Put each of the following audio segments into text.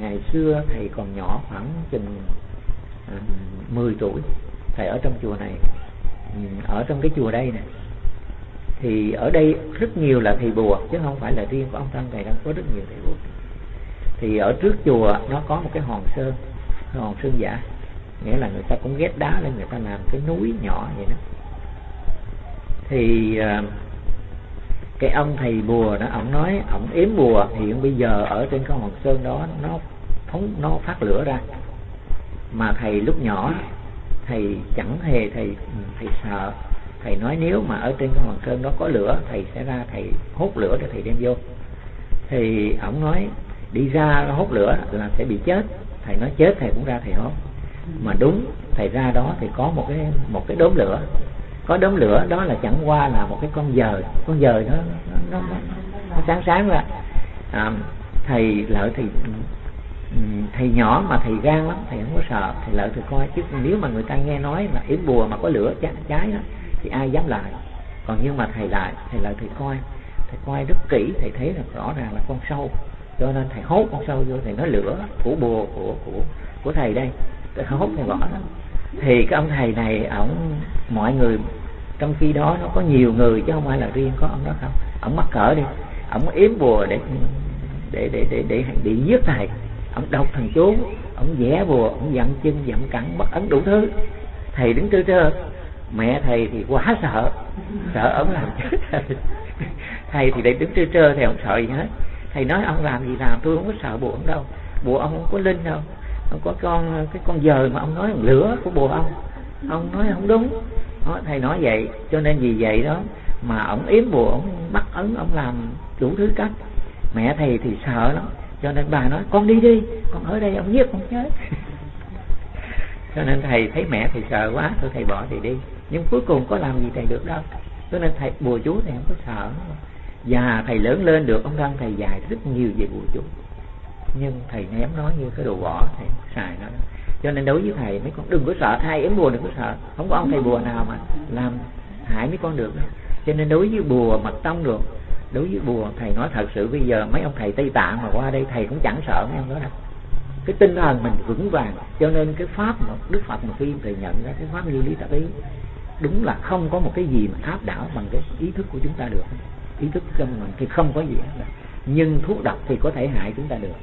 ngày xưa thầy còn nhỏ khoảng chừng à, 10 tuổi thầy ở trong chùa này. Ừ, ở trong cái chùa đây nè. Thì ở đây rất nhiều là thầy bùa chứ không phải là riêng của ông tăng thầy đâu có rất nhiều thầy bùa. Thì ở trước chùa nó có một cái hòn sơn hòn sơn giả nghĩa là người ta cũng ghét đá lên người ta làm cái núi nhỏ vậy đó. Thì à, cái ông thầy bùa đó, ông nói, ông yếm bùa hiện bây giờ ở trên cái hòn sơn đó, nó phóng, nó phát lửa ra. Mà thầy lúc nhỏ, thầy chẳng hề, thầy thầy sợ. Thầy nói nếu mà ở trên cái hòn sơn đó có lửa, thầy sẽ ra, thầy hút lửa để thầy đem vô. Thì ông nói, đi ra hút lửa là sẽ bị chết. Thầy nói chết, thầy cũng ra thầy hốt. Mà đúng, thầy ra đó thì có một cái một cái đốm lửa có đốm lửa đó là chẳng qua là một cái con dời. Con dời nó nó, nó, nó sáng sáng ra à, thầy lợi thì ừ, thầy nhỏ mà thầy gan lắm thầy không có sợ thầy lợi thì coi. Chứ nếu mà người ta nghe nói mà yếm bùa mà có lửa cháy, cháy đó thì ai dám lại? Còn nhưng mà thầy lại thầy lợi thầy coi thầy coi rất kỹ thầy thấy là rõ ràng là con sâu. Cho nên thầy hốt con sâu vô thầy nói lửa của bùa của của của thầy đây. Thầy hốt thầy bỏ đó. Thì cái ông thầy này ổng mọi người trong khi đó nó có nhiều người chứ không phải là riêng có ông đó không. Ông mắc cỡ đi. Ông yếm bùa để để để để để để giết thầy. Ông đọc thần chú, ông vẽ bùa, ông dặn chân dặn cẳng bắt ấn đủ thứ. Thầy đứng trơ trơ mẹ thầy thì quá sợ. Sợ ông làm chết thầy. Thầy thì để đứng trơ trơ thầy không sợ gì hết. Thầy nói, ông làm gì làm? Tôi không có sợ bùa ông đâu. Bùa ông không có linh đâu. Ông có con, cái con dời mà ông nói lửa của bùa ông. Ông nói, không đúng đó, thầy nói vậy cho nên vì vậy đó mà ông yếm bùa ông bắt ấn ông làm đủ thứ cách. Mẹ thầy thì sợ lắm cho nên bà nói con đi đi con ở đây ông giết con chết. Cho nên thầy thấy mẹ thầy sợ quá thôi thầy bỏ thầy đi. Nhưng cuối cùng có làm gì thầy được đâu. Cho nên thầy bùa chú thầy không có sợ. Và thầy lớn lên được ông thân thầy dạy rất nhiều về bùa chú. Nhưng thầy ném nó như cái đồ vỏ thầy xài nó cho nên đối với thầy, mấy con đừng có sợ ai ếm bùa, đừng có sợ. Không có ông thầy bùa nào mà làm hại mấy con được. Cho nên đối với bùa mật tông được, đối với bùa, thầy nói thật sự bây giờ mấy ông thầy tây tạng mà qua đây, thầy cũng chẳng sợ mấy ông đó đâu. Cái tinh thần mình vững vàng, cho nên cái pháp mà, đức phật mà khi thầy nhận ra cái pháp như lý tập ý, đúng là không có một cái gì mà áp đảo bằng cái ý thức của chúng ta được. Ý thức trong mình thì không có gì hết nhưng thuốc độc thì có thể hại chúng ta được.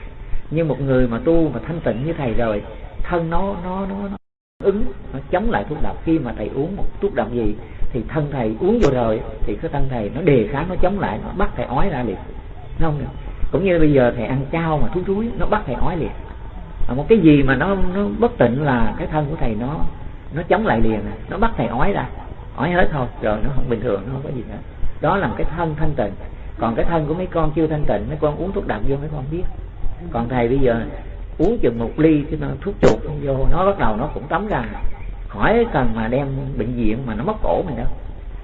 Nhưng một người mà tu mà thanh tịnh như thầy rồi thân nó nó nó, nó ứng nó chống lại thuốc độc. Khi mà thầy uống một thuốc độc gì thì thân thầy uống vô rồi thì cái thân thầy nó đề kháng nó chống lại nó bắt thầy ói ra liền. Không cũng như bây giờ thầy ăn chao mà thuốc thúi nó bắt thầy ói liền. Một cái gì mà nó nó bất tịnh là cái thân của thầy nó nó chống lại liền nó bắt thầy ói ra. Ói hết thôi rồi nó không bình thường nó không có gì nữa. Đó là một cái thân thanh tịnh. Còn cái thân của mấy con chưa thanh tịnh mấy con uống thuốc độc vô mấy con biết. Còn thầy bây giờ uống chừng một ly cái nó thuốc chuột không vô. Nó bắt đầu nó cũng tắm ra. Khỏi cần mà đem bệnh viện mà nó móc cổ mình đâu.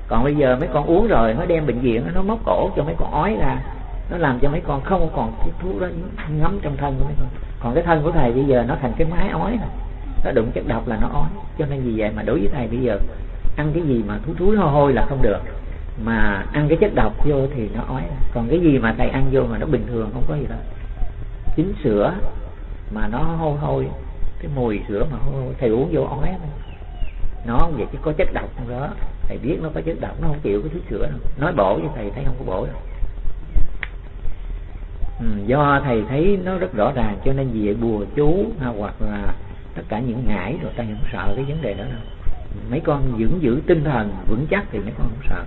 Còn bây giờ mấy con uống rồi, nó đem bệnh viện nó móc cổ cho mấy con ói ra. Nó làm cho mấy con không còn cái thuốc đó ngấm trong thân của mấy con. Còn cái thân của thầy bây giờ nó thành cái máy ói rồi nó đụng chất độc là nó ói. Cho nên vì vậy mà đối với thầy bây giờ, ăn cái gì mà thú thúi hôi hôi là không được. Mà ăn cái chất độc vô thì nó ói còn cái gì mà thầy ăn vô mà nó bình thường không có gì đâu. Chính sữa mà nó hôi hôi cái mùi sữa mà hôi hôi thầy uống vô ói nó vậy chứ có chất độc không đó. Thầy biết nó có chất độc nó không chịu cái thứ sữa đâu. Nói bổ với thầy thấy không có bổ đâu. Ừ, do thầy thấy nó rất rõ ràng cho nên vì vậy bùa chú hoặc là tất cả những ngải rồi ta không sợ cái vấn đề đó đâu. Mấy con dưỡng giữ tinh thần vững chắc thì mấy con không sợ.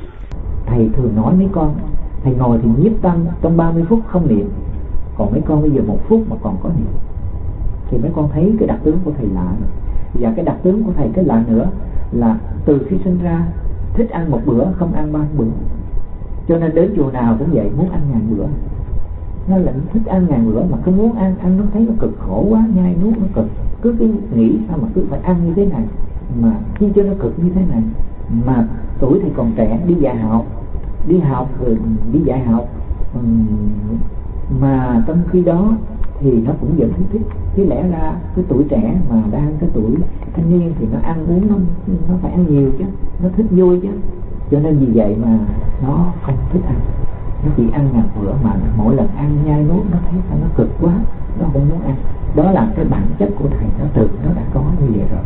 Thầy thường nói mấy con thầy ngồi thì nhiếp tâm trong 30 phút không niệm. Còn mấy con bây giờ một phút mà còn có niệm thì mấy con thấy cái đặc tướng của thầy lạ rồi và cái đặc tướng của thầy cái lạ nữa là từ khi sinh ra, thích ăn một bữa, không ăn ba bữa. Cho nên đến chùa nào cũng vậy, muốn ăn ngàn bữa. Nó lại thích ăn ngàn bữa mà cứ muốn ăn ăn nó thấy nó cực khổ quá, nhai nuốt nó cực. Cứ cái nghĩ sao mà cứ phải ăn như thế này, mà chi cho nó cực như thế này. Mà tuổi thì còn trẻ, đi dạy học, đi học rồi đi dạy học. Mà trong khi đó thì nó cũng vẫn thích chứ lẽ ra cái tuổi trẻ mà đang cái tuổi thanh niên thì nó ăn uống nó nó phải ăn nhiều chứ nó thích vui chứ. Cho nên vì vậy mà nó không thích ăn. Nó chỉ ăn ngàn bữa mà mỗi lần ăn nhai nuốt nó thấy sao nó cực quá nó không muốn ăn. Đó là cái bản chất của thầy nó từ nó đã có như vậy rồi.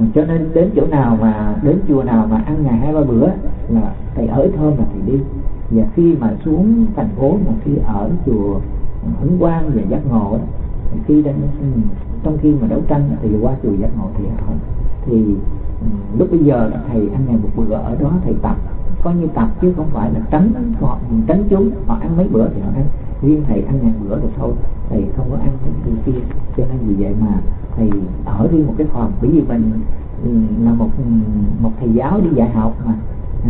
Ừ, cho nên đến chỗ nào mà đến chùa nào mà ăn ngày hai ba bữa là thầy ở thơm là thầy đi và khi mà xuống thành phố mà khi ở chùa ấn quang và giác ngộ khi đang trong khi mà đấu tranh thì qua chùa giác ngộ thì ở. Thì lúc bây giờ thầy ăn ngày một bữa ở đó, thầy tập, coi như tập chứ không phải là tránh họ, tránh chúng, họ ăn mấy bữa thì họ ăn. Riêng thầy ăn ngàn bữa rồi thôi, thầy không có ăn cái gì kia, cho nên vì vậy mà thầy ở riêng một cái phòng. Bởi vì mình là một một thầy giáo đi dạy học mà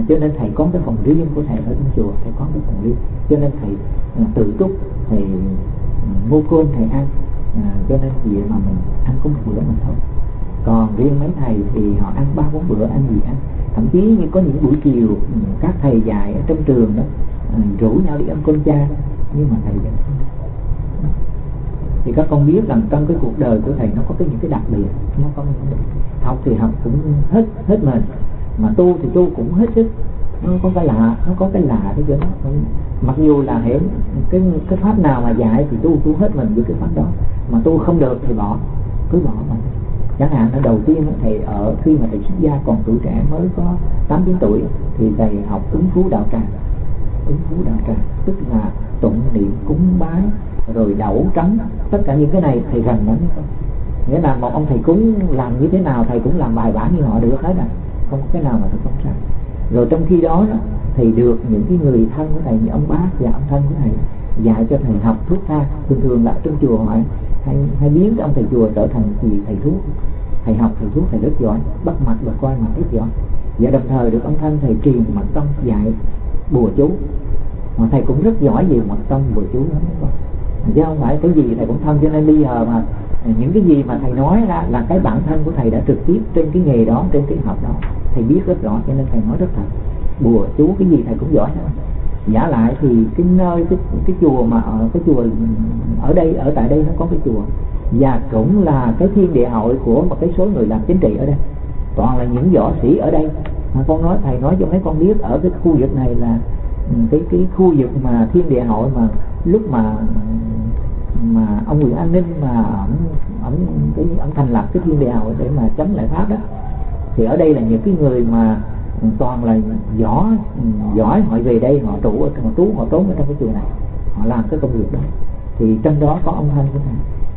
cho nên thầy có cái phòng riêng của thầy ở trong chùa thầy có cái phòng riêng. Cho nên thầy à, tự túc thầy à, mua cơm thầy ăn à, cho nên gì mà mình ăn có một bữa mình thôi. Còn riêng mấy thầy thì họ ăn ba bốn bữa ăn gì ăn. Thậm chí như có những buổi chiều ừ, các thầy dạy ở trong trường đó à, rủ nhau đi ăn cơm cha nhưng mà thầy vẫn thì các con biết rằng trong cái cuộc đời của thầy nó có cái những cái đặc biệt nó có những học thì học cũng hết hết mình mà tu thì tu cũng hết sức. Nó có cái lạ, nó có cái lạ thế chứ đó mặc dù là hiểu cái cái pháp nào mà dạy thì tu tu hết mình với cái pháp đó. Mà tu không được thì bỏ, cứ bỏ mà. Chẳng hạn là đầu tiên thầy ở, khi mà thầy xuất gia còn tuổi trẻ mới có tám, chín tuổi, thì thầy học ứng phú đạo tràng. Ứng phú đạo tràng, tức là tụng niệm, cúng bái, rồi đẩu trắng. Tất cả những cái này thầy gần lắm. Nghĩa là một ông thầy cúng làm như thế nào, thầy cũng làm bài bản như họ được hết à không có cái nào mà tôi không sai rồi trong khi đó thì được những cái người thân của thầy như ông bác và ông thân của thầy dạy cho thầy học thuốc tha thường thường là trong chùa hỏi hay, hay biến cái ông thầy chùa trở thành gì thầy thuốc thầy học thầy thuốc thầy rất giỏi bắt mặt và coi mặt rất giỏi. Và đồng thời được ông thân thầy truyền mật tông dạy bùa chú. Mà thầy cũng rất giỏi về mật tông bùa chú lắm. Chứ không phải cái gì thầy cũng thân. Cho nên bây giờ mà những cái gì mà thầy nói ra là cái bản thân của thầy đã trực tiếp trên cái nghề đó trên cái học đó thầy biết rất rõ cho nên thầy nói rất thật. Bùa chú cái gì thầy cũng giỏi hết. Giả lại thì cái nơi, cái cái chùa mà ở, cái chùa ở đây, ở tại đây nó có cái chùa. Và cũng là cái thiên địa hội của một cái số người làm chính trị ở đây. Toàn là những võ sĩ ở đây. Mà con nói, thầy nói cho mấy con biết ở cái khu vực này là ừ, cái cái khu vực mà thiên địa hội mà lúc mà mà ông Nguyễn An Ninh mà ông ông cái ông thành lập cái thiên địa hội để mà chống lại pháp đó thì ở đây là những cái người mà toàn là giỏi giỏi họ về đây họ trụ họ trú họ trốn ở trong cái chùa này. Họ làm cái công việc đó. Thì trong đó có ông thanh của thầy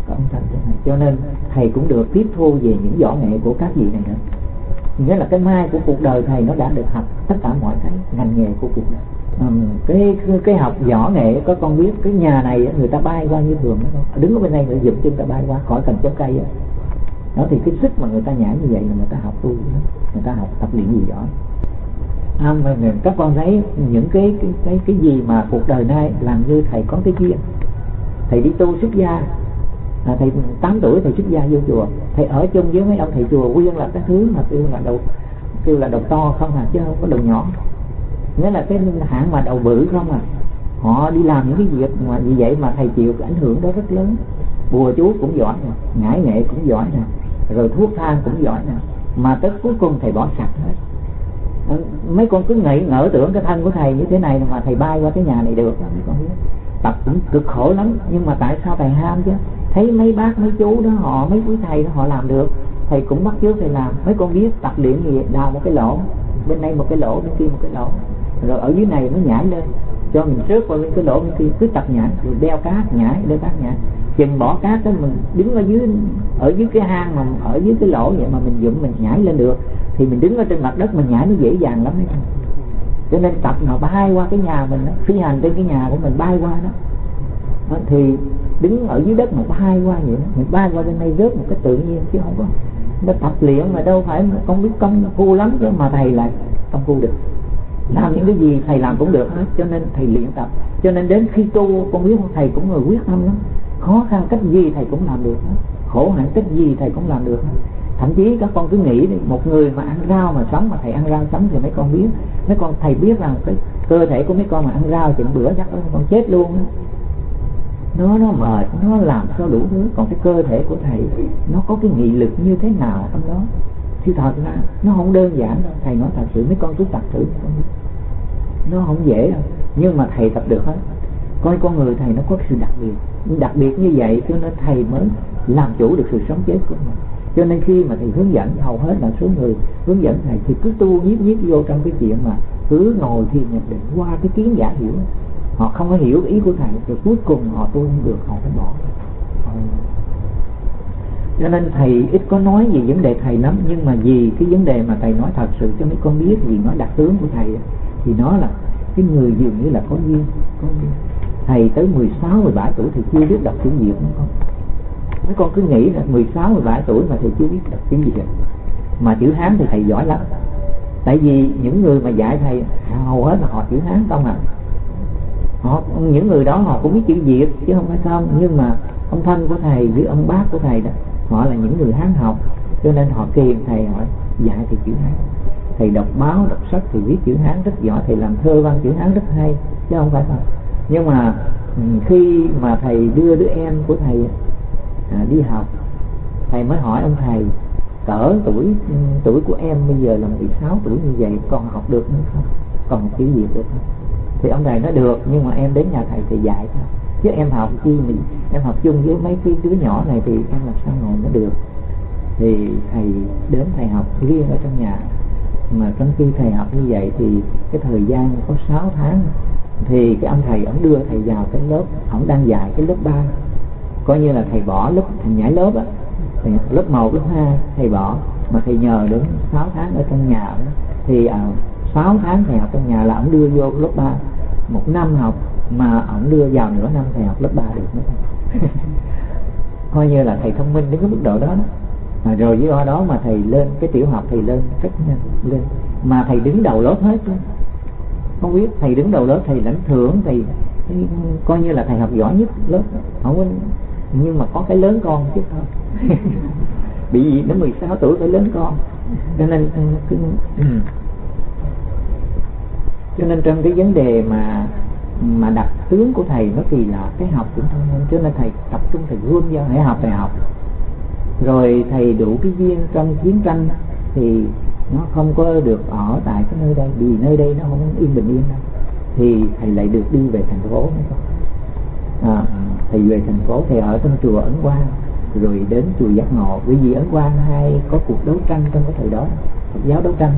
có ông thanh của thầy cho nên thầy cũng được tiếp thu về những võ nghệ của các vị này nữa. Nghĩa là cái mai của cuộc đời thầy nó đã được học tất cả mọi cái ngành nghề của cuộc đời. Um, cái cái học võ nghệ có con biết cái nhà này người ta bay qua như thường đó. Đứng ở bên đây người dựng chân ta bay qua khỏi cần chấm cây đó. thì cái sức mà người ta nhảy như vậy là người ta học tu người ta học tập luyện gì giỏi. À, mà các con thấy những cái cái cái cái gì mà cuộc đời nay làm như thầy có cái duyên thầy đi tu xuất gia. À, thầy 8 tuổi thầy xuất gia vô chùa. Thầy ở chung với mấy ông thầy chùa quyên là cái thứ mà kêu là đầu kêu là đầu to không à chứ không có đầu nhỏ. Nghĩa là cái hạng mà đầu bự không à. Họ đi làm những cái việc mà như vậy mà thầy chịu cái ảnh hưởng đó rất lớn. Bùa chú cũng giỏi nè ngải nghệ cũng giỏi nè rồi thuốc thang cũng giỏi nè. Mà tới cuối cùng thầy bỏ sạch hết. Ừ, mấy con cứ nghĩ, ngỡ tưởng cái thân của thầy như thế này mà thầy bay qua cái nhà này được mấy con biết. Tập cũng cực khổ lắm, nhưng mà tại sao thầy ham chứ? Thấy mấy bác, mấy chú đó, họ, mấy quý thầy đó, họ làm được. Thầy cũng bắt chước thầy làm. Mấy con biết tập luyện gì? Đào một cái lỗ, bên đây một cái lỗ, bên kia một cái lỗ. Rồi ở dưới này nó nhảy lên cho mình trước vào bên cái lỗ bên kia cứ tập nhảy rồi đeo cá nhảy đeo cá nhảy. Chừng bỏ cá cái mình đứng ở dưới ở dưới cái hang mà ở dưới cái lỗ vậy mà mình dựng mình nhảy lên được thì mình đứng ở trên mặt đất mình nhảy nó dễ dàng lắm đấy. Cho nên tập nào bay qua cái nhà mình đó, phi hành trên cái nhà của mình bay qua đó, đó thì đứng ở dưới đất mà bay qua vậy đó, mình bay qua bên đây rớt một cái tự nhiên chứ không có. Nó tập luyện mà đâu phải không biết công phu lắm chứ mà thầy lại công phu được làm những cái gì thầy làm cũng được hết, cho nên thầy luyện tập. Cho nên đến khi tu, con biết thầy cũng người quyết tâm lắm. Khó khăn cách gì thầy cũng làm được hết. Khổ hạnh cách gì thầy cũng làm được hết. Thậm chí các con cứ nghĩ đi, một người mà ăn rau mà sống mà thầy ăn rau sống thì mấy con biết. Mấy con thầy biết rằng cái cơ thể của mấy con mà ăn rau chừng bữa chắc con chết luôn đó. nó nó mệt, nó làm sao đủ thứ. Còn cái cơ thể của thầy, nó có cái nghị lực như thế nào trong đó? Chứ thật ra nó không đơn giản đâu. Thầy nói thật sự mấy con cứ tập thử nó không dễ đâu. Nhưng mà thầy tập được hết. Coi con người thầy nó có sự đặc biệt. Đặc biệt như vậy cho nên thầy mới làm chủ được sự sống chết của mình. Cho nên khi mà thầy hướng dẫn, hầu hết là số người hướng dẫn thầy thì cứ tu nhiếp nhiếp vô trong cái chuyện mà cứ ngồi thiền nhập định qua cái kiến giả hiểu. Họ không có hiểu ý của thầy, rồi cuối cùng họ tu không được, họ phải bỏ cho nên thầy ít có nói về vấn đề thầy lắm nhưng mà vì cái vấn đề mà thầy nói thật sự cho mấy con biết vì nói đặc tướng của thầy thì nó là cái người dường như là có duyên có duyên. Thầy tới 16, 17 tuổi thì chưa biết đọc chữ Việt mấy con. Mấy con cứ nghĩ là 16, 17 tuổi mà thầy chưa biết đọc chữ Việt mà chữ Hán thì thầy giỏi lắm. Tại vì những người mà dạy thầy hầu hết là họ chữ Hán không à. Họ những người đó họ cũng biết chữ Việt chứ không phải không. Nhưng mà ông thân của thầy với ông bác của thầy đó họ là những người Hán học cho nên họ kêu thầy họ dạy thầy chữ Hán. Thầy đọc báo đọc sách thì viết chữ Hán rất giỏi thầy làm thơ văn chữ Hán rất hay chứ không phải không nhưng mà ừ, khi mà thầy đưa đứa em của thầy à, đi học thầy mới hỏi ông thầy cỡ tuổi ừ, tuổi của em bây giờ là 16 tuổi như vậy còn học được nữa không? Còn chữ Việt được không? Thì ông thầy nói được nhưng mà em đến nhà thầy thì dạy thôi chứ em học chi mình em học chung với mấy cái đứa nhỏ này thì em làm sao ngồi nó được? Thì thầy đến thầy học riêng ở trong nhà. Mà trong khi thầy học như vậy thì cái thời gian có 6 tháng thì cái ông thầy ổng đưa thầy vào cái lớp ổng đang dạy cái lớp 3 coi như là thầy bỏ lớp thành nhảy lớp á. Lớp 1, lớp 2 thầy bỏ. Mà thầy nhờ đến 6 tháng ở trong nhà thì à, 6 tháng thầy học trong nhà là ổng đưa vô lớp 3 một năm học mà ổng đưa vào nửa năm thầy học lớp 3 được nữa. Coi như là thầy thông minh đến cái mức độ đó, đó. Mà rồi với đó mà thầy lên cái tiểu học thầy lên rất nhanh lên. Mà thầy đứng đầu lớp hết luôn không biết thầy đứng đầu lớp thầy lãnh thưởng thầy, coi như là thầy học giỏi nhất lớp không có nhưng mà có cái lớn con chứ thôi. Bị gì đến 16 tuổi phải lớn con. Cho nên ừ, ừ. cho nên trong cái vấn đề mà mà đặt tướng của thầy nó kỳ lạ cái học cũng thông minh cho nên thầy tập trung thầy gươm vô hãy học thầy học. Rồi thầy đủ cái duyên trong chiến tranh thì nó không có được ở tại cái nơi đây vì nơi đây nó không yên bình yên đâu. Thì thầy lại được đi về thành phố à, thầy về thành phố thầy ở trong chùa ấn quang rồi đến chùa giác ngộ. Vì vì ấn quang hay có cuộc đấu tranh trong cái thời đó Phật giáo đấu tranh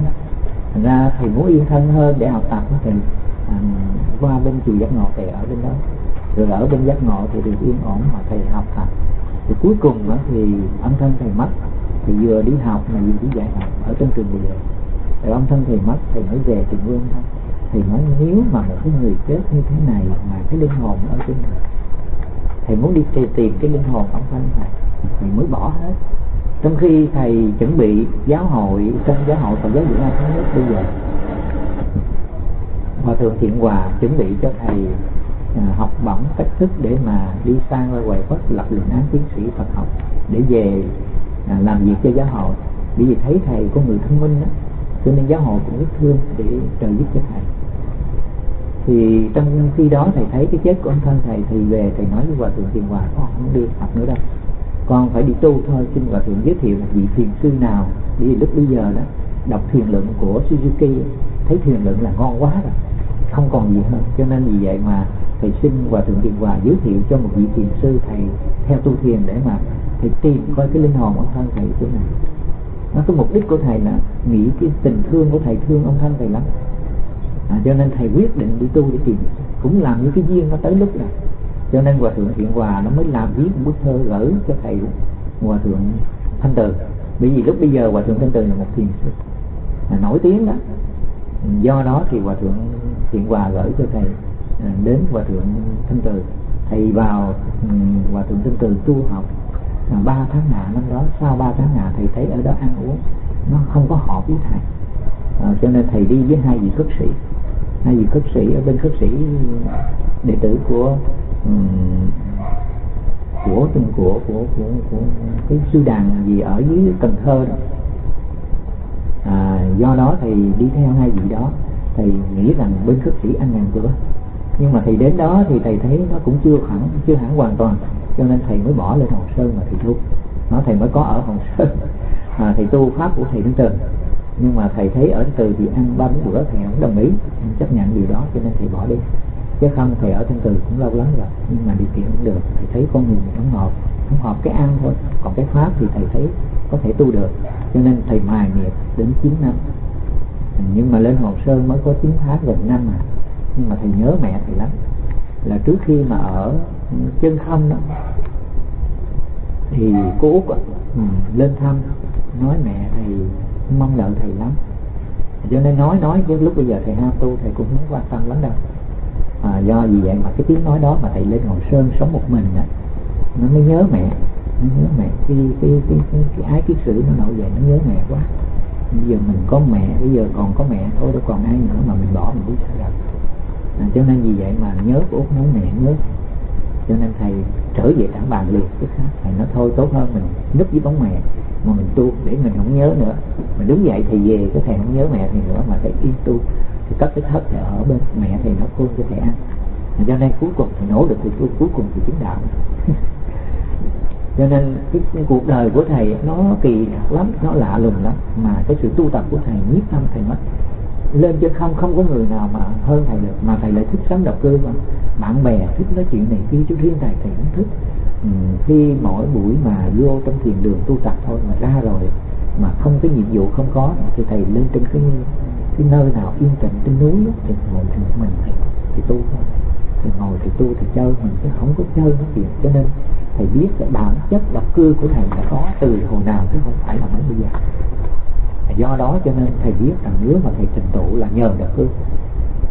thành ra thầy muốn yên thân hơn để học tập thì qua bên chùa giác ngộ thầy ở bên đó. Rồi ở bên giác ngộ thì được yên ổn mà thầy học hành thì cuối cùng đó thì âm thân thầy mất thì vừa đi học mà vừa đi dạy học ở trên trường địa rồi ông thân thầy mất thầy mới về trường vương thôi. Thì nói nếu mà một cái người chết như thế này mà cái linh hồn ở trên này thầy muốn đi tìm, tìm cái linh hồn ông thân thầy thầy mới bỏ hết. Trong khi thầy chuẩn bị giáo hội trong giáo hội Phật giáo Việt Nam thống nhất bây giờ hòa thượng thiện hòa chuẩn bị cho thầy à, học bổng cách thức để mà đi sang ra ngoài Phật lập luận án tiến sĩ Phật học để về à, làm việc cho giáo hội. Bởi vì thấy thầy có người thông minh đó cho nên giáo hội cũng rất thương để trợ giúp cho thầy. Thì trong khi đó thầy thấy cái chết của ông thân thầy thì về, thầy nói với hòa thượng thiền hòa, con không đi học nữa đâu. Con phải đi tu thôi, xin hòa thượng giới thiệu một vị thiền sư nào. Vì lúc bây giờ đó, đọc thiền luận của Suzuki, thấy thiền luận là ngon quá rồi không còn gì hơn. Cho nên vì vậy mà thầy xin hòa thượng thiện hòa giới thiệu cho một vị thiền sư thầy theo tu thiền để mà thầy tìm coi cái linh hồn ông thân thầy chỗ này nó cái mục đích của thầy là nghĩ cái tình thương của thầy thương ông thân thầy lắm. À, cho nên thầy quyết định đi tu để tìm. Cũng làm như cái duyên nó tới lúc này. Cho nên hòa thượng thiện hòa nó mới làm viết một bức thơ gửi cho thầy hòa thượng thanh từ. Bởi vì lúc bây giờ hòa thượng thanh từ là một thiền sư là nổi tiếng đó. Do đó thì hòa thượng thiện quà gửi cho thầy à, đến hòa thượng thanh từ. Thầy vào ừ, hòa thượng thanh từ tu học à, ba tháng ngà năm đó. Sau ba tháng ngà thầy thấy ở đó ăn uống nó không có hợp với thầy. À, cho nên thầy đi với hai vị khất sĩ. Hai vị khất sĩ ở bên khất sĩ đệ tử của um, của từng của của, của, của cái sư đàn gì ở dưới Cần Thơ đó. À, do đó thầy đi theo hai vị đó thầy nghĩ rằng bên khất sĩ ăn ngàn cửa nhưng mà thầy đến đó thì thầy thấy nó cũng chưa hẳn chưa hẳn hoàn toàn. Cho nên thầy mới bỏ lên hồng sơn mà thầy tu. Nó thầy mới có ở hồng sơn. À, thầy tu pháp của thầy đến từ. Nhưng mà thầy thấy ở từ thì ăn ba bốn bữa thầy không đồng ý chấp nhận điều đó cho nên thầy bỏ đi. Chứ không thầy ở thân từ cũng lâu lắm rồi nhưng mà điều kiện cũng được. Thầy thấy con người không hợp không hợp cái ăn thôi. Còn cái pháp thì thầy thấy có thể tu được. Cho nên thầy mài nghiệp đến 9 năm nhưng mà lên hồ sơn mới có 9 tháng gần năm à. Nhưng mà thầy nhớ mẹ thầy lắm. Là trước khi mà ở chân không đó thì cô út à, lên thăm nói mẹ thầy mong đợi thầy lắm. Cho nên nói nói chứ lúc bây giờ thầy ham tu thầy cũng không quan tâm lắm đâu. À, do vì vậy mà cái tiếng nói đó mà thầy lên ngồi sơn sống một mình á nó mới nhớ mẹ nó nhớ mẹ. Cái cái cái, cái, cái ái kiết sử nó nổi dậy nó nhớ mẹ quá bây giờ mình có mẹ bây giờ còn có mẹ thôi đâu còn ai nữa mà mình bỏ mình biết sao đâu à, cho nên vì vậy mà nhớ của út nói mẹ nhớ. Cho nên thầy trở về thẳng bàn liền tức khác thầy nói thôi tốt hơn mình núp với bóng mẹ mà mình tu để mình không nhớ nữa. Mình đứng dậy thì về cái thầy không nhớ mẹ thì nữa mà thầy yên tu. Thì cất cái thất thầy ở bên mẹ thì nó khôn cho thầy ăn. Cho nên cuối cùng thì nỗ được thì cuối cùng thì chứng đạo. cho nên cái, cái cuộc đời của thầy nó kỳ lắm nó lạ lùng lắm. Mà cái sự tu tập của thầy nhiếp tâm thầy mất. Lên trên không không có người nào mà hơn thầy được mà thầy lại thích sống độc cư mà. Bạn bè thích nói chuyện này kia chú riêng thầy thầy cũng thích. Ừ, khi mỗi buổi mà vô trong thiền đường tu tập thôi mà ra rồi mà không cái nhiệm vụ không có thì thầy lên trên cái cái nơi nào yên tĩnh trên núi thì ngồi thì mình thầy thì tu thôi thì ngồi thì tu, thì chơi, mình chứ không có chơi nó chuyện. Cho nên thầy biết là bản chất độc cư của thầy đã có từ hồi nào chứ không phải là mới bây giờ. Do đó cho nên thầy biết rằng nếu mà thầy trình tụ là nhờ độc cư.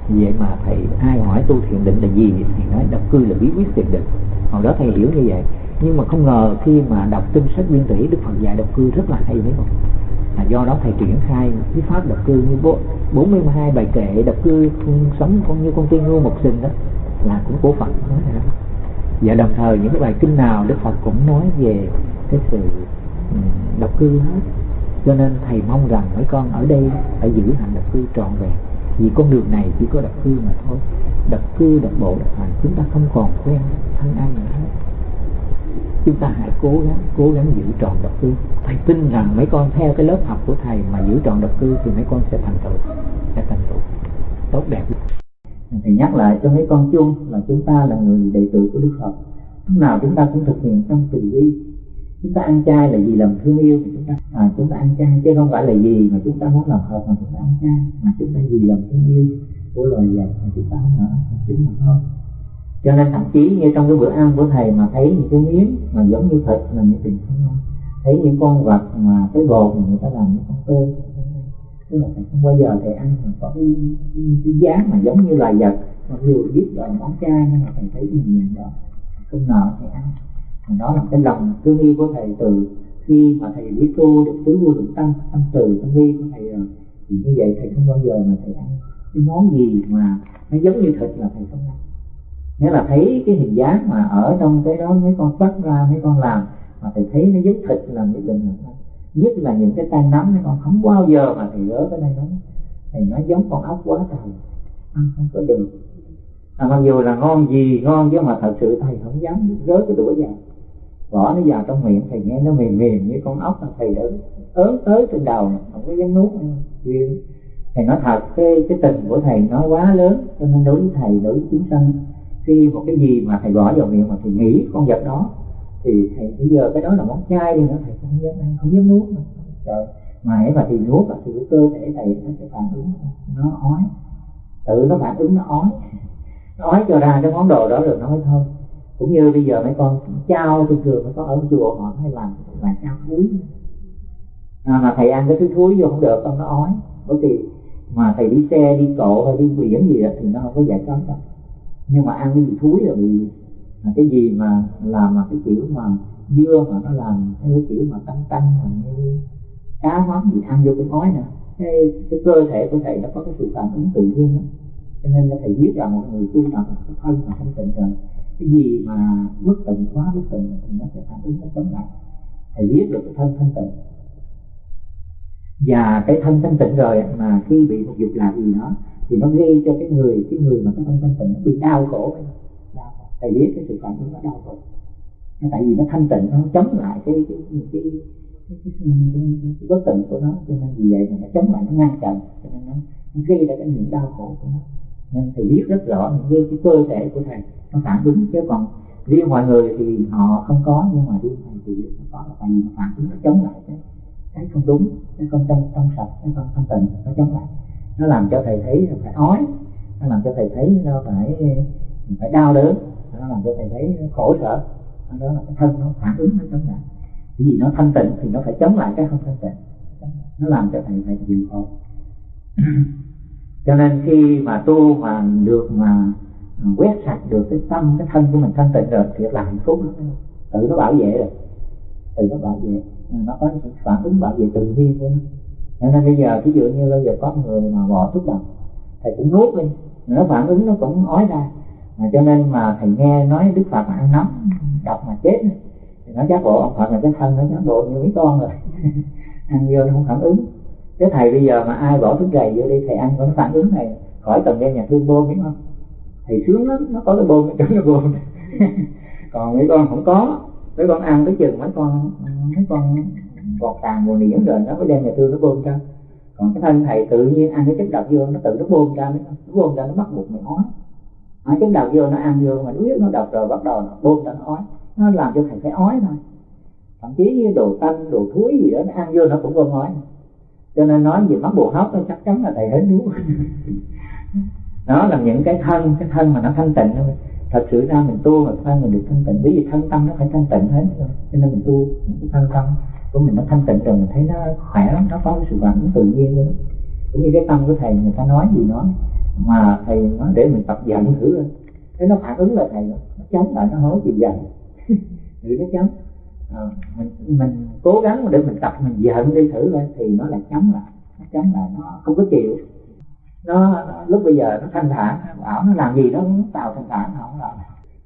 Vậy mà thầy ai hỏi tu thiền định là gì thì nói độc cư là bí quyết thiền định. Hồi đó thầy hiểu như vậy. Nhưng mà không ngờ khi mà đọc kinh sách nguyên thủy, đức phật dạy độc cư rất là hay đấy không? Là do đó thầy triển khai cái pháp độc cư như bốn bốn mươi hai bài kệ độc cư sống con như con tiên ngưu một sinh đó là cũng của phật nói ra và đồng thời những cái bài kinh nào đức phật cũng nói về cái sự ừ, độc cư hết cho nên thầy mong rằng mấy con ở đây phải giữ hạnh độc cư trọn vẹn. Vì con đường này chỉ có độc cư mà thôi. Độc cư, độc bộ, độc hành chúng ta không còn quen thân ai nữa hết. Chúng ta hãy cố gắng cố gắng giữ tròn độc cư. Thầy tin rằng mấy con theo cái lớp học của thầy mà giữ tròn độc cư thì mấy con sẽ thành tựu, sẽ thành tựu tốt đẹp thầy nhắc lại cho mấy con chung là chúng ta là người đệ tử của đức phật. Lúc nào chúng ta cũng thực hiện trong từ bi. Chúng ta ăn chay là vì lòng thương yêu mà chúng ta. À, chúng ta ăn chay chứ không phải là gì mà chúng ta muốn làm hợp mà chúng ta ăn chay mà chúng ta vì lòng thương yêu của loài vật mà chúng ta không nữa chúng mà thôi. Cho nên thậm chí như trong cái bữa ăn của thầy mà thấy những cái miếng mà giống như thịt là những tình không thấy những con vật mà cái bột mà người ta làm những con tôm tức là thầy không bao giờ thầy ăn mà có cái, cái, cái giá mà giống như loài vật. Mặc dù biết là món chay nhưng mà thầy thấy cái nhìn đó không ngờ thầy ăn. Mà đó là cái lòng thương yêu của thầy từ khi mà thầy biết tu được tứ vô được tâm tâm từ tâm vi của thầy rồi thì như vậy thầy không bao giờ mà thầy ăn cái món gì mà nó giống như thịt là thầy không ăn. Nghĩa là thấy cái hình dáng mà ở trong cái đó mấy con bắt ra mấy con làm mà thầy thấy nó giống thịt là nhất định là nhất là những cái tay nắm nó con không bao giờ mà thầy gỡ cái tay nắm thầy nói giống con ốc quá trời. Ăn không có được. À, mặc dù là ngon gì ngon chứ mà thật sự thầy không dám gỡ cái đũa vào. Bỏ nó vào trong miệng thầy nghe nó mềm mềm như con ốc mà thầy đã ớn tới trên đầu không có dám nuốt nữa. Thầy nói thật cái cái tình của thầy nó quá lớn cho nên đối với thầy đối với chúng sanh khi một cái gì mà thầy bỏ vào miệng mà thầy nghĩ con vật đó thì thầy bây giờ cái đó là món chay đi nữa thầy không dám ăn không dám nuốt nữa trời mà ấy mà thì nuốt thì cái cơ thể thầy nó sẽ phản ứng nó ói. Tự nó phản ứng nó ói. Nó ói cho ra cái món đồ đó rồi nó mới thôi. Cũng như bây giờ mấy con trao thường thường mấy con ở chùa họ hay làm làm trao thúi à, mà thầy ăn cái thứ thúi vô không được con nó ói. Bởi vì mà thầy đi xe đi cộ hay đi biển gì đó, thì nó không có giải thoát đâu. Nhưng mà ăn cái gì thúi là bị mà cái gì mà làm mà cái kiểu mà dưa mà nó làm theo cái kiểu mà căng căng mà như cá hóa gì ăn vô cái khói nè cái, cái cơ thể của thầy nó có cái sự phản ứng tự nhiên đó. cho nên là thầy biết rằng một người tu tập thân mà không tịnh rồi cái gì mà bất tịnh quá bất tịnh thì nó sẽ phản ứng nó chống lại. Thầy biết được cái thân thanh tịnh. Và cái thân thanh tịnh rồi mà khi bị một dục lạc gì đó thì nó gây cho cái người cái người mà cái thân thanh tịnh nó bị đau khổ thầy biết cái sự cảm ứng nó đau khổ nó tại vì nó thanh tịnh nó chống lại cái cái cái, cái, cái, cái, cái bất tịnh của nó cho nên vì vậy mà nó chống lại nó ngăn chặn cho nên nó, nó gây ra cái những đau khổ của nó nên thầy biết rất rõ những cái, cái cơ thể của thầy nó phản ứng chứ còn riêng mọi người thì họ không có nhưng mà riêng thầy thì nó có là tại vì nó phản ứng nó chống lại cái cái không đúng cái không trong trong sạch cái không thanh tịnh nó chống lại nó làm cho thầy thấy phải ói nó làm cho thầy thấy nó phải phải đau đớn nó làm cho thầy thấy khổ sở. Đó là cái thân nó phản ứng nó chống lại. Cái gì nó thanh tịnh thì nó phải chống lại cái không thanh tịnh. Nó làm cho thầy phải chịu khổ. Cho nên khi mà tu mà được mà quét sạch được cái tâm, cái thân của mình thanh tịnh rồi, thì là hạnh phúc. Lắm tự nó bảo vệ rồi. Tự nó bảo vệ. Nó có sự phản ứng bảo vệ tự nhiên của nó. Cho nên bây giờ ví dụ như bây giờ có người mà bỏ thuốc độc, thầy cũng nuốt đi. Nó phản ứng nó cũng ói ra mà cho nên mà thầy nghe nói đức phật mà ăn nấm đọc mà chết thì nó chắc bộ ông phật là cái thân nó chắc bộ như mấy con rồi. Ăn vô nó không phản ứng. Cái thầy bây giờ mà ai bỏ thức gầy vô đi, thầy ăn có nó phản ứng này, khỏi cần đem nhà thương bơm biết không? Thầy sướng lắm, nó có cái bơm trong cái bơm còn mấy con không có. Mấy con ăn tới chừng mấy con mấy con bọt tàn bồ niễn rồi nó mới đem nhà thương nó bơm ra. Còn cái thân thầy tự nhiên ăn cái chất độc vô, nó tự nó bơm ra, nó bơm ra, nó bắt buộc mày ói nó chứng đầu vô nó ăn vô mà biết nó độc rồi bắt đầu nó bơm ra nó ói. Nó làm cho thầy phải ói thôi. Thậm chí như đồ tanh, đồ thúi gì đó, nó ăn vô nó cũng bơm ói. Cho nên nói về mắc bồ hóc nó chắc chắn là thầy hết đúng. Nó là những cái thân cái thân mà nó thanh tịnh thôi. Thật sự ra mình tu mà thân mình được thanh tịnh bởi vì thân tâm nó phải thanh tịnh hết cho nên mình tu cái thân tâm của mình nó thanh tịnh rồi, mình thấy nó khỏe lắm, nó có cái sự phản tự nhiên của nó cũng như cái tâm của thầy, người ta nói gì nói mà thầy nói để mình tập giận thử thế nó phản ứng là thầy nó chống lại nó hối chịu giận thử nó chống à, ờ, mình mình cố gắng để mình tập mình giận đi thử lên thì nó lại chống lại. Nó chống lại nó không có chịu. Nó, nó lúc bây giờ nó thanh thản bảo nó làm gì nó cũng tạo thanh thản nó không làm.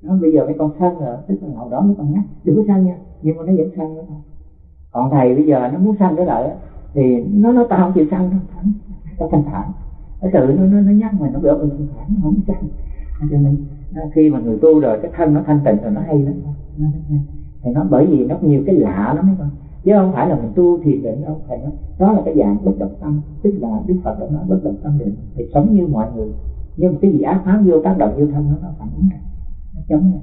Nó bây giờ mấy con sân rồi tức là hồi đó mấy con nhắc đừng có sân nha nhưng mà nó vẫn sân nữa. Thôi còn thầy bây giờ nó muốn sân cái lại thì nó nó tao không chịu sân đâu nó thanh thản nó tự nó nó, nó nhắc mình nó biểu mình thanh thản nó không chăng cho nên khi mà người tu rồi cái thân nó thanh tịnh rồi nó hay lắm. Nó hay thì nó bởi vì nó nhiều cái lạ lắm mấy con. Chứ không phải là mình tu thiền định đâu thầy nói đó là cái dạng bất động tâm. Tức là đức phật đã nói bất động tâm định thì sống như mọi người. Nhưng mà cái gì ác pháp vô tác động vô thân nó nó phản ứng ra. Nó chống ra.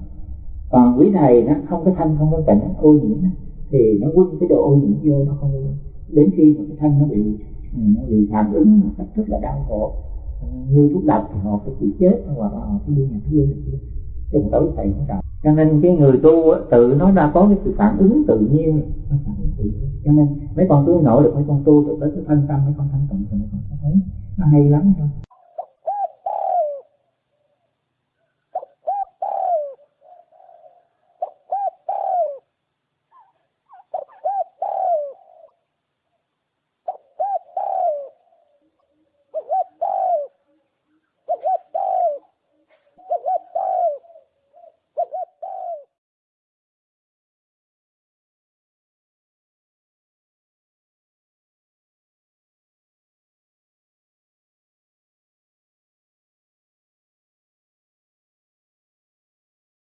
Còn quý thầy nó không có thanh không có tịnh nó ô nhiễm thì nó quân cái độ ô nhiễm vô nó không đến khi mà cái thân nó bị nó bị phản ứng một cách rất là đau khổ. Ừ, như thuốc độc thì họ phải chịu chết hoặc là họ phải đi nhà thương. Chứ tối thầy cũng đọc cho nên cái người tu á, tự nó đã có cái sự phản ứng tự nhiên. Nó phản ứng tự nhiên. Cho nên mấy con tu nổi được mấy con tu được tới cái thân tâm mấy con thanh tịnh thì mấy con sẽ thấy. Nó hay lắm thôi.